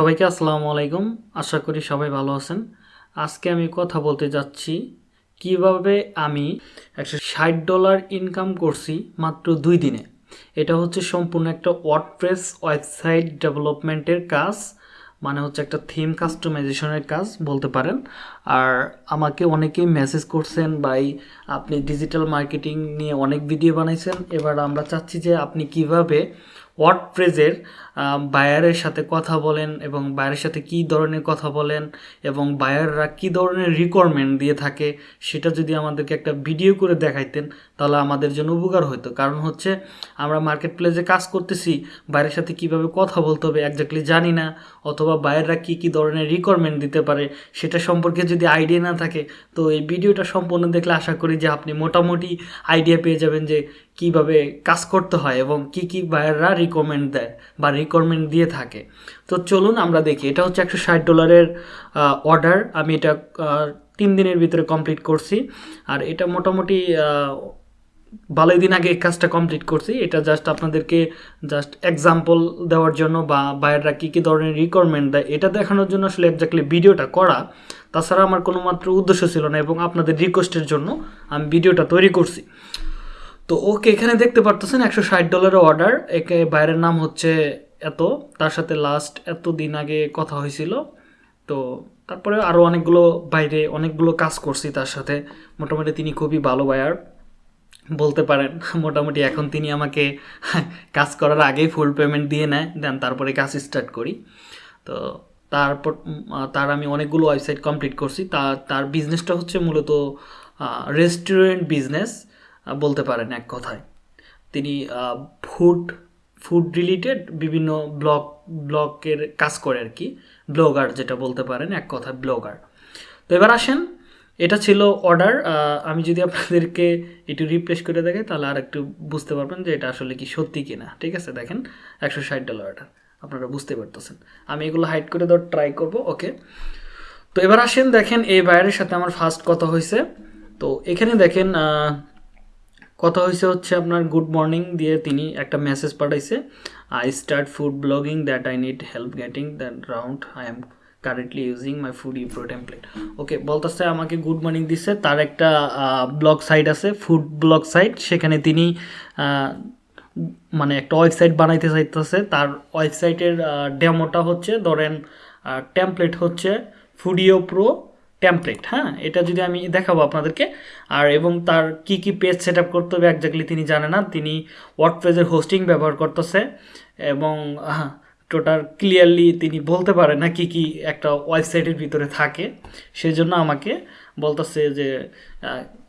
সবাইকে আসসালামু আলাইকুম। আশা করি সবাই ভালো আছেন। আজকে আমি কথা বলতে যাচ্ছি কীভাবে আমি একশো ষাট ডলার ইনকাম করছি মাত্র দুই দিনে। এটা হচ্ছে সম্পূর্ণ একটা ওয়ার্ডপ্রেস ওয়েবসাইট ডেভেলপমেন্টের কাজ মানে হচ্ছে একটা থিম কাস্টমাইজেশনের কাজ বলতে পারেন। আর আমাকে অনেকেই মেসেজ করছেন, ভাই, আপনি ডিজিটাল মার্কেটিং নিয়ে অনেক ভিডিও বানাইছেন। এবার আমরা চাচ্ছি যে আপনি কীভাবে ওয়ার্ডপ্রেসের বায়ারের সাথে কথা বলেন এবং বায়ারের সাথে কী ধরনের কথা বলেন এবং বায়াররা কী ধরনের রিকোয়ারমেন্ট দিয়ে থাকে, সেটা যদি আমাদেরকে একটা ভিডিও করে দেখাইতেন, তাহলে আমাদের জন্য উপকার হতো কারণ হচ্ছে, আমরা মার্কেট প্লেসে কাজ করতেছি বাইরের সাথে কীভাবে কথা বলতে হবে একজাক্টলি জানি না, অথবা বায়াররা কী কী ধরনের রিকোয়ারমেন্ট দিতে পারে, সেটা সম্পর্কে যদি আইডিয়া না থাকে, তো এই ভিডিওটা সম্পূর্ণ দেখলে আশা করি যে আপনি মোটামুটি আইডিয়া পেয়ে যাবেন যে কীভাবে কাজ করতে হয় এবং কি কি বায়াররা রিকমেন্ড দেয় বা রিকমেন্ড দিয়ে থাকে। তো চলুন আমরা দেখি, এটা হচ্ছে একশো ষাট ডলারের অর্ডার আমি এটা তিন দিনের ভিতরে কমপ্লিট করছি। আর এটা মোটামুটি ভালোই দিন আগে কাজটা কমপ্লিট করছি। এটা জাস্ট আপনাদেরকে জাস্ট এক্সাম্পল দেওয়ার জন্য বা বায়াররা কী কী ধরনের রিকোয়ারমেন্ট দেয়, এটা দেখানোর জন্য আসলে একজাক্টলি ভিডিওটা করা। তাছাড়া আমার কোনো মাত্র উদ্দেশ্য ছিল না এবং আপনাদের রিকোয়েস্টের জন্য আমি ভিডিওটা তৈরি করছি। তো ওকে এখানে দেখতে পারতেছেন একশো ষাট ডলারের অর্ডার একে বাইরের নাম হচ্ছে এত, তার সাথে লাস্ট এত দিন আগে কথা হয়েছিল। তো তারপরে আরও অনেকগুলো বাইরে অনেকগুলো কাজ করছি তার সাথে। মোটামুটি তিনি খুবই ভালো বায়ার বলতে পারেন, মোটামুটি এখন তিনি আমাকে কাজ করার আগেই ফুল পেমেন্ট দিয়ে নেয়, দেন তারপরে কাজ স্টার্ট করি। তো তারপর তার আমি অনেকগুলো ওয়েবসাইট কমপ্লিট করছি। তার তার বিজনেসটা হচ্ছে মূলত রেস্টুরেন্ট বিজনেস বলতে পারেন এক কথায়। তিনি ফুড ফুড রিলেটেড বিভিন্ন ব্লগ ব্লগের কাজ করে আর কি। ব্লগার যেটা বলতে পারেন, এক কথায় ব্লগার তো এবার আসেন, এটা ছিল অর্ডার আমি যদি আপনাদেরকে একটু রিপ্লেস করে দেখে, তাহলে আর একটু বুঝতে পারবেন যে এটা আসলে কি সত্যি কিনা। ঠিক আছে, দেখেন, একশো ষাট ডলার অর্ডার আপনারা বুঝতে পারতেছেন। আমি এগুলো হাইড করে দেওয়ার ট্রাই করব ওকে তো এবার আসেন, দেখেন এই বাইরের সাথে আমার ফার্স্ট কথা হয়েছে তো এখানে দেখেন কথা হয়েছে হচ্ছে আপনার গুড মর্নিং দিয়ে তিনি একটা মেসেজ পাঠাইছে। I start food blogging that I need help getting that round I am currently using my foodie pro template okay বলতেছে আমাকে গুড মর্নিং দিচ্ছে তার একটা ব্লগ সাইট আছে ফুড ব্লগ সাইট সেখানে তিনি মানে একটা ওয়েবসাইট বানাইতে চাইতেছে। তার ওয়েবসাইটের ডেমোটা হচ্ছে, ধরেন টেমপ্লেট হচ্ছে ফুডিও প্রো টেমপ্লেট হ্যাঁ? এটা যদি আমি দেখাবো আপনাদেরকে। আর এবং তার কি কি পেজ সেট আপ করতে হবে একজাক্টলি তিনি জানে না। তিনি ওয়ার্ডপ্রেসের হোস্টিং ব্যবহার করতেছে এবং টোটাল ক্লিয়ারলি তিনি বলতে পারে না কি কি একটা ওয়েবসাইটের ভিতরে থাকে। সেজন্য আমাকে বলতেছে যে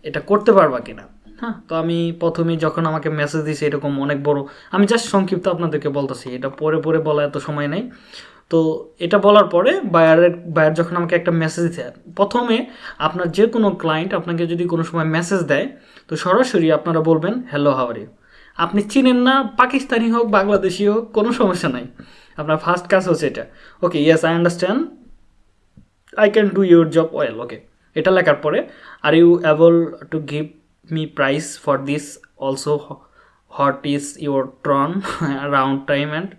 এটা করতে পারবা কিনা। হ্যাঁ। তো আমি প্রথমে যখন আমাকে মেসেজ দিয়েছে এরকম অনেক বড়, আমি জাস্ট সংক্ষিপ্ত আপনাদেরকে বলতেছি, এটা পরে পরে বলা এত সময় নেই। তো এটা বলার পরে বায়ারের বায়ার যখন আমাকে একটা মেসেজ দেয় প্রথমে আপনার যে কোনো ক্লায়েন্ট আপনাকে যদি কোনো সময় মেসেজ দেয়, তো সরাসরি আপনারা বলবেন হ্যালো হাওয়ারি আপনি চিনেন না, পাকিস্তানি হোক, বাংলাদেশি হোক, কোনো সমস্যা নাই। আপনার ফার্স্ট কাজ হচ্ছে এটা। Okay yes I understand I can do your job well okay এটা লেখার পরে are you able to give me price for this also what is your turnaround time and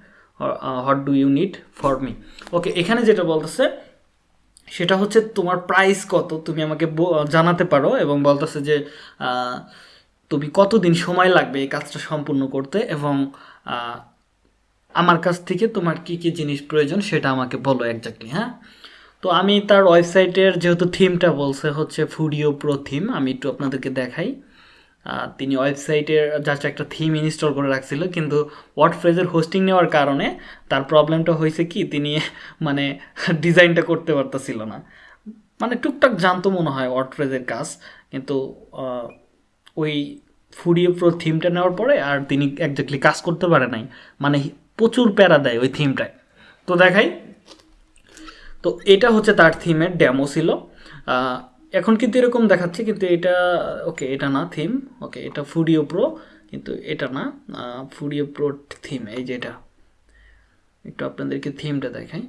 what do you need for me okay এখানে যেটা বলতেছে, সেটা হচ্ছে তোমার price কত? তুমি আমাকে জানাতে পারো এবং বলতেছে যে তুমি কতদিন সময় লাগবে এই কাজটা সম্পূর্ণ করতে এবং আমার কাছ থেকে তোমার কি কি জিনিস প্রয়োজন সেটা আমাকে বলো একজাক্টলি হ্যাঁ? তো আমি তার ওয়েবসাইটের যেহেতু থিমটা বলছে হচ্ছে ফুডিও প্রো থিম, আমি একটু আপনাদেরকে দেখাই। তিনি ওয়েবসাইটের জাস্ট একটা থিম ইনস্টল করে রাখছিল, কিন্তু ওয়ার্ড ফ্রেজের হোস্টিং নেওয়ার কারণে তার প্রবলেমটা হয়েছে কি, তিনি মানে ডিজাইনটা করতে পারতেছিল না। মানে টুকটাক জানতো মনে হয় ওয়ার্ড ফ্রেজের কাজ, কিন্তু ওই ফুডিও প্রো থিমটা নেওয়ার পরে আর তিনি একজাক্টলি কাজ করতে পারে নাই। মানে প্রচুর প্যারা দেয় ওই থিমটায়। তো দেখাই। তো এটা হচ্ছে তার থিমের ডেমো ছিল। এখন কিন্তু এরকম দেখাচ্ছে, কিন্তু এটা ওকে এটা না থিম ওকে এটা ফুডিও প্রো কিন্তু এটা না ফুডিও প্রো থিম এই যে এটা। একটু আপনাদেরকে থিমটা দেখাই।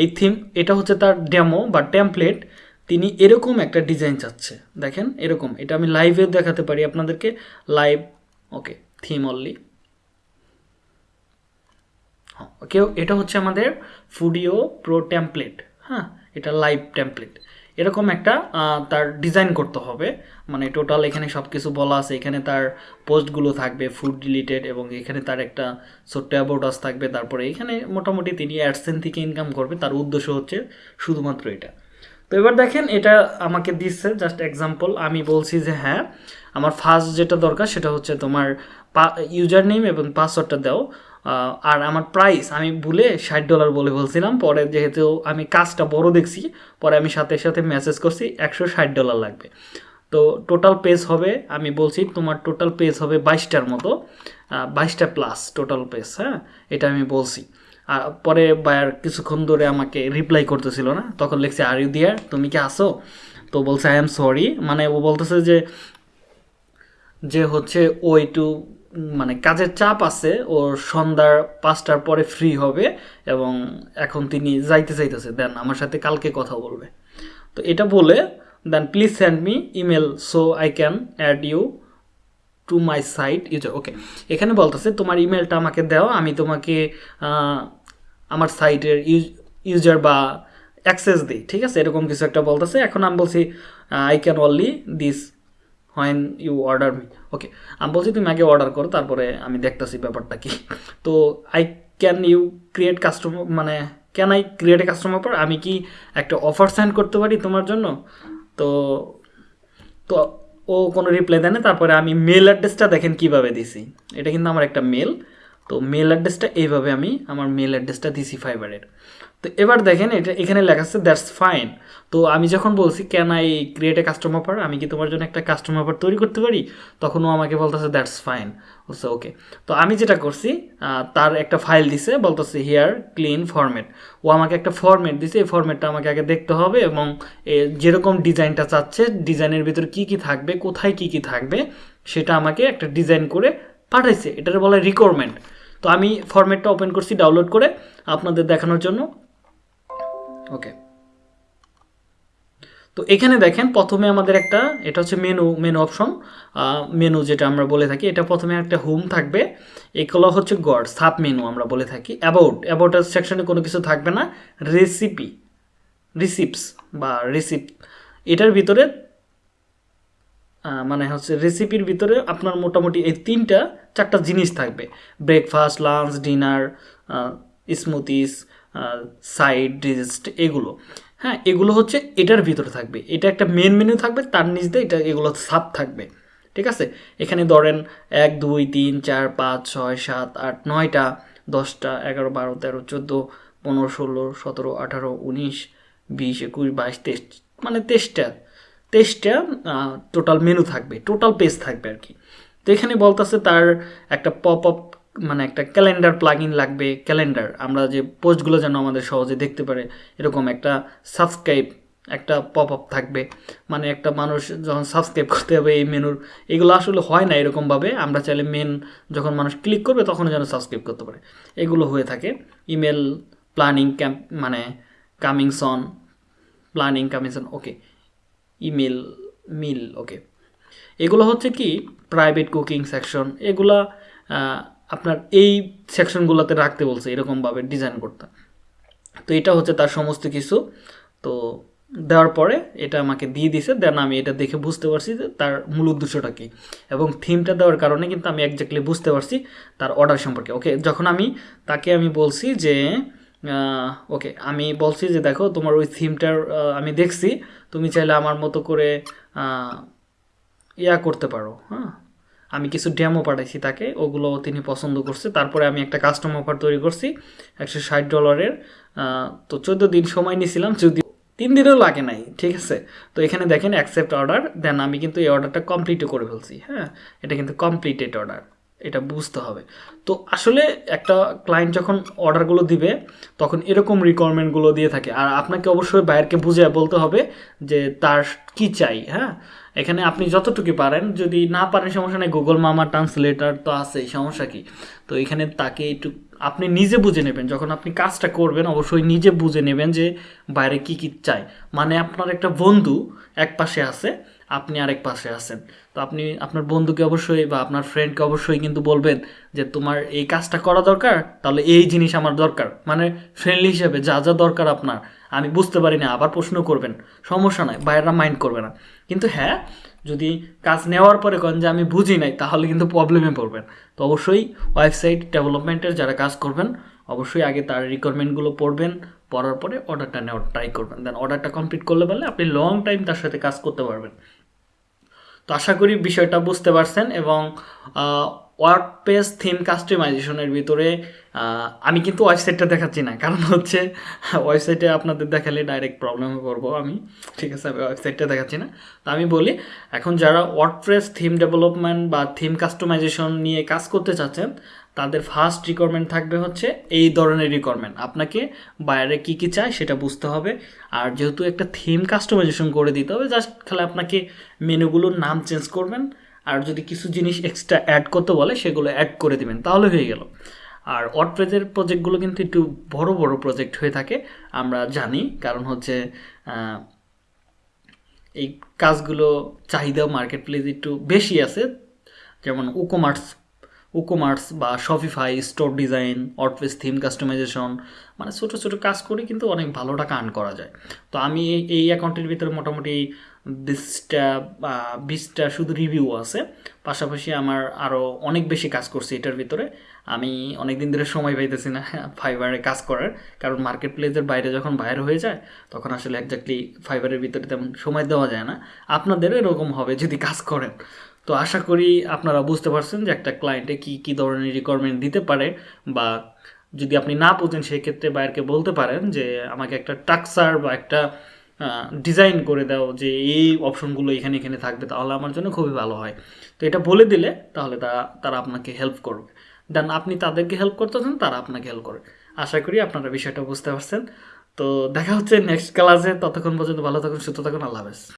এই থিম এটা হচ্ছে তার ডেমো বা টেমপ্লেট তিনি এরকম একটা ডিজাইন চাচ্ছে। দেখেন, এরকম, এটা আমি লাইভে দেখাতে পারি আপনাদেরকে লাইভ ওকে থিম অনলি কেউ এটা হচ্ছে আমাদের ফুডিও প্রো টেমপ্লেট হ্যাঁ? এটা লাইভ টেমপ্লেট এরকম একটা তার ডিজাইন করতে হবে। মানে টোটাল এখানে সব কিছু বলা আছে। এখানে তার পোস্টগুলো থাকবে ফুড রিলেটেড এবং এখানে তার একটা ছোট্ট অ্যাবাউটাস থাকবে। তারপরে এখানে মোটামুটি তিনি অ্যাডসেন থেকে ইনকাম করবে। তার উদ্দেশ্য হচ্ছে শুধুমাত্র এটা। তো এবার দেখেন, এটা আমাকে দিচ্ছে জাস্ট এক্সাম্পল আমি বলছি যে হ্যাঁ আমার ফার্স্ট যেটা দরকার সেটা হচ্ছে তোমার ইউজার নেম এবং পাসওয়ার্ডটা দাও। আর আমার প্রাইস আমি ভুলে ষাট ডলার বলে বলছিলাম, পরে যেহেতু আমি কাজটা বড় দেখছি, পরে আমি সাথে সাথে মেসেজ করছি, একশো ষাট ডলার লাগবে। তো টোটাল পেজ হবে, আমি বলছি তোমার টোটাল পেজ হবে বাইশটার মতো বাইশটা প্লাস টোটাল পেজ হ্যাঁ এটা আমি বলছি। আর পরে বায়ার কিছুক্ষণ ধরে আমাকে রিপ্লাই করতেছিল না, তখন লিখছে আর ইউ দিয়ার তুমি কি আসো তো বলছে আই এম সরি মানে ও বলতেছে যে যে হচ্ছে ও একটু মানে কাজের চাপ আছে, ওর সন্ধ্যার পাঁচটার পরে ফ্রি হবে এবং এখন তিনি যাইতে চাইতেছে। দেন আমার সাথে কালকে কথা বলবে। তো এটা বলে, then please send me email so I can add you to my site user okay এখানে বলতেছে, তোমার ইমেলটা আমাকে দাও, আমি তোমাকে আমার সাইটের ইউজার বা অ্যাক্সেস দিই। ঠিক আছে? এরকম কিছু একটা বলতেছে। এখন আমি বলছি I can only this when you order me okay আমি বলছি তুমি আগে অর্ডার করো, তারপরে আমি দেখতেছি ব্যাপারটা কি। তো I can you create customer মানে can I create a customer পর আমি কি একটা অফার সেন্ড করতে পারি তোমার জন্য? তো তো ও কোনো রিপ্লাই দেয় না, তারপরে আমি মেল অ্যাড্রেসটা দেখেন কীভাবে দিছি। এটা কিন্তু আমার একটা মেল তো মেল অ্যাড্রেসটা এইভাবে আমি আমার মেল অ্যাড্রেসটা দিছি ফাইবারের তো এবার দেখেন এটা এখানে লেখা আছে দ্যাটস ফাইন তো আমি যখন বলছি can I create a customer offer আমি কি তোমার জন্য একটা কাস্টমার অফার তৈরি করতে পারি? তখন ও আমাকে বলতেছে দ্যাটস ফাইন বলছে ওকে তো আমি যেটা করছি তার একটা ফাইল দিছে, বলতেছে হিয়ার ক্লিন ফরম্যাট ও আমাকে একটা ফরম্যাট দিছে, এই ফরম্যাটটা আমাকে আগে দেখতে হবে এবং যেরকম ডিজাইনটা চাচ্ছে, ডিজাইনের ভিতরে কি কি থাকবে, কোথায় কি কি থাকবে, সেটা আমাকে একটা ডিজাইন করে পাঠাইছে। এটার বলে রিকোয়ারমেন্ট তো আমি ফরম্যাটটা ওপেন করছি ডাউনলোড করে আপনাদের দেখানোর জন্য। ওকে তো এখানে দেখেন প্রথমে আমাদের একটা, এটা হচ্ছে মেনু মেনু অপশন মেনু যেটা আমরা বলে থাকি, এটা প্রথমে একটা হোম থাকবে, এগুলো হচ্ছে গড সাব মেনু আমরা বলে থাকি অ্যাবাউট অ্যাবাউটের সেকশনে কোনো কিছু থাকবে না রেসিপি রিসিপস বা রিসিপ এটার ভিতরে মানে হচ্ছে রেসিপির ভিতরে আপনার মোটামুটি এই তিনটা, চারটা জিনিস থাকবে breakfast lunch dinner smoothies side dish এগুলো। হ্যাঁ এগুলো হচ্ছে এটার ভিতরে থাকবে। এটা একটা মেন মেনু থাকবে, তার নিচ দিয়ে এটা, এগুলো সাব থাকবে। ঠিক আছে? এখানে ধরেন এক, দুই, তিন, চার, পাঁচ, ছয়, সাত, আট, নয়টা, দশটা, এগারো, বারো, তেরো, চোদ্দ, পনেরো, ষোলো, সতেরো, আঠারো, উনিশ, বিশ, একুশ, বাইশ, তেইশ মানে তেইশটা তেইশটা টোটাল মেনু থাকবে টোটাল পেজ থাকবে আর কি। তো এখানে বলতেছে তার একটা পপ আপ মানে একটা ক্যালেন্ডার প্লাগ ইন লাগবে ক্যালেন্ডার আমরা যে পোস্টগুলো যেন আমাদের সহজে দেখতে পারে, এরকম একটা সাবস্ক্রাইব একটা পপ আপ থাকবে। মানে একটা মানুষ যখন সাবস্ক্রাইব করতে হবে এই মেনুর এগুলো আসলে হয় না এরকমভাবে, আমরা চাইলে মেন যখন মানুষ ক্লিক করবে তখন যেন সাবস্ক্রাইব করতে পারে। এগুলো হয়ে থাকে। ইমেল প্ল্যানিং ক্যাম্প মানে coming soon planning coming soon okay email meal okay এগুলো হচ্ছে কি? প্রাইভেট কুকিং সেকশন এগুলা আপনার এই সেকশনগুলোতে রাখতে বলছে, এরকমভাবে ডিজাইন করতে। তো এটা হচ্ছে তার সমস্ত কিছু। তো দেওয়ার পরে এটা আমাকে দিয়ে দিছে, দেন আমি এটা দেখে বুঝতে পারছি যে তার মূল উদ্দেশ্যটা কী। এবং থিমটা দেওয়ার কারণে কিন্তু আমি একজাক্টলি বুঝতে পারছি তার অর্ডার সম্পর্কে। ওকে যখন আমি তাকে আমি বলছি যে ওকে আমি বলছি যে দেখো, তোমার ওই থিমটার আমি দেখছি, তুমি চাইলে আমার মতো করে ইয়া করতে পারো হ্যাঁ। আমি কিছু ড্যামও পাঠাইছি তাকে ওগুলো তিনি পছন্দ করছে। তারপরে আমি একটা কাস্টম অফার তৈরি করছি, একশো ষাট ডলারের তো চোদ্দ দিন সময় নিয়েছিলাম যদি তিন দিনও লাগে নাই, ঠিক আছে? তো এখানে দেখেন অ্যাকসেপ্ট অর্ডার দেন আমি কিন্তু এই অর্ডারটা কমপ্লিটও করে ফেলছি হ্যাঁ? এটা কিন্তু কমপ্লিটেড অর্ডার এটা বুঝতে হবে। তো আসলে একটা ক্লায়েন্ট যখন অর্ডারগুলো দিবে, তখন এরকম রিকোয়ারমেন্টগুলো দিয়ে থাকে। আর আপনাকে অবশ্যই বাইরকে বুঝে বলতে হবে যে তার কি চাই হ্যাঁ? এখানে আপনি যতটুকু পারেন, যদি না পারেন সমস্যা নেই গুগল মামা ট্রান্সলেটার তো আছেই, সমস্যা কি? তো এখানে তাকে একটু, আপনি নিজে বুঝে নেবেন, যখন আপনি কাজটা করবেন, অবশ্যই নিজে বুঝে নেবেন যে বাইরে কি কি চাই। মানে আপনার একটা বন্ধু এক পাশে আছে, আপনি আরেক পাশে আছেন। তো আপনি, আপনার বন্ধুকে অবশ্যই বা আপনার ফ্রেন্ডকে অবশ্যই কিন্তু বলবেন যে তোমার এই কাজটা করা দরকার, তাহলে এই জিনিস আমার দরকার। মানে ফ্রেন্ডলি হিসেবে যা যা দরকার আপনার। আমি বুঝতে পারি না আবার প্রশ্ন করবেন। সমস্যা নাই, বাইরেরা মাইন্ড করবে না। কিন্তু হ্যাঁ যদি কাজ নেওয়ার পরে কন যে আমি বুঝি নাই, তাহলে কিন্তু প্রবলেমে পড়বেন। তো অবশ্যই ওয়েবসাইট ডেভেলপমেন্টের যারা কাজ করবেন, অবশ্যই আগে তার রিকোয়ারমেন্টগুলো পড়বেন, পড়ার পরে অর্ডারটা নেওয়ার ট্রাই করবেন। দেন অর্ডারটা কমপ্লিট করলে পারলে আপনি লং টাইম তার সাথে কাজ করতে পারবেন। তো আশা করি বিষয়টা বুঝতে পারছেন এবং ওয়ার্ড পেজ থিম কাস্টমাইজেশনের ভিতরে আমি কিন্তু ওয়েবসাইটটা দেখাচ্ছি না। কারণ হচ্ছে ওয়েবসাইটে আপনাদের দেখালে ডাইরেক্ট প্রবলেমে পড়ব আমি। ঠিক আছে, আমি ওয়েবসাইটটা দেখাচ্ছি না। তো আমি বলি, এখন যারা ওয়ার্ডপ্রেস থিম ডেভেলপমেন্ট বা থিম কাস্টমাইজেশন নিয়ে কাজ করতে চাচ্ছেন, তাদের ফার্স্ট রিকোয়ারমেন্ট থাকবে হচ্ছে এই ধরনের রিকোয়ারমেন্ট আপনাকে বাইরে কি কি চায় সেটা বুঝতে হবে। আর যেহেতু একটা থিম কাস্টমাইজেশন করে দিতে হবে জাস্ট খালি আপনাকে মেনুগুলোর নাম চেঞ্জ করবেন। আর যদি কিছু জিনিস এক্সট্রা অ্যাড করতে বলে, সেগুলো অ্যাড করে দিবেন, তাহলে হয়ে গেল। আর ওয়ার্ডপ্রেজের প্রজেক্টগুলো কিন্তু একটু বড় বড় প্রজেক্ট হয়ে থাকে, আমরা জানি। কারণ হচ্ছে এই কাজগুলো চাহিদা মার্কেট প্লেস একটু বেশি আছে। যেমন উকোমার্স উকোমার্স বা শপিফাই স্টোর ডিজাইন অটফেস থিম কাস্টমাইজেশন মানে ছোটো ছোটো কাজ করে কিন্তু অনেক ভালো টাকা আর্ন করা যায়। তো আমি এই- অ্যাকাউন্টের ভিতরে মোটামুটি বিশটা বিশটা শুধু রিভিউ আছে। পাশাপাশি আমার আরও অনেক বেশি কাজ করছি এটার ভিতরে। আমি অনেক দিন ধরে সময় পাইতেছি না ফাইবারে কাজ করার। কারণ মার্কেট প্লেসের বাইরে যখন বাইরে হয়ে যায়, তখন আসলে একজাক্টলি ফাইবারের ভিতরে তেমন সময় দেওয়া যায় না। আপনাদেরও এরকম হবে যদি কাজ করেন। তো আশা করি আপনারা বুঝতে পারছেন যে একটা ক্লায়েন্টে কি কি ধরনের রিকোয়ারমেন্ট দিতে পারে বা যদি আপনি না বুঝেন সেক্ষেত্রে বাইরকে বলতে পারেন যে আমাকে একটা টাকসার বা একটা ডিজাইন করে দাও যে এই অপশনগুলো এখানে এখানে থাকবে, তাহলে আমার জন্য খুবই ভালো হয়। তো এটা বলে দিলে তাহলে তারা তারা আপনাকে হেল্প করবে। দেন আপনি তাদেরকে হেল্প করতেছেন তারা আপনাকে হেল্প করবে। আশা করি আপনারা বিষয়টা বুঝতে পারছেন। তো দেখা হচ্ছে নেক্সট ক্লাসে ততক্ষণ পর্যন্ত ভালো থাকুন, সুস্থ থাকুন। আল্লাহ হাফেজ।